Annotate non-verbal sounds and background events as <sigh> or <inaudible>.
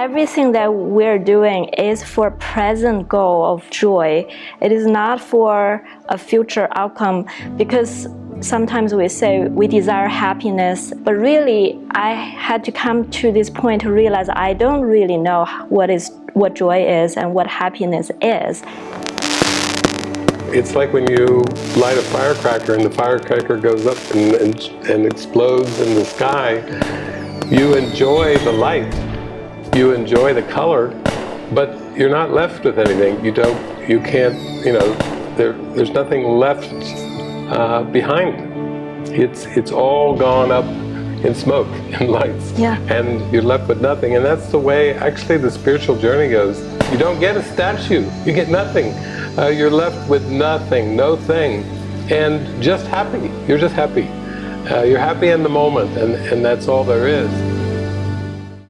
everything that we're doing is for present goal of joy. It is not for a future outcome because sometimes we say we desire happiness, but really I had to come to this point to realize I don't really know what is what joy is and what happiness is. It's like when you light a firecracker and the firecracker goes up and, and, and explodes in the sky. You enjoy the light, you enjoy the color, but you're not left with anything. You don't, you can't, you know, there, there's nothing left uh, behind. It's, it's all gone up in smoke <laughs> and lights. Yeah. And you're left with nothing. And that's the way actually the spiritual journey goes. You don't get a statue. You get nothing. Uh, you're left with nothing, no thing. And just happy. You're just happy. Uh, you're happy in the moment and, and that's all there is.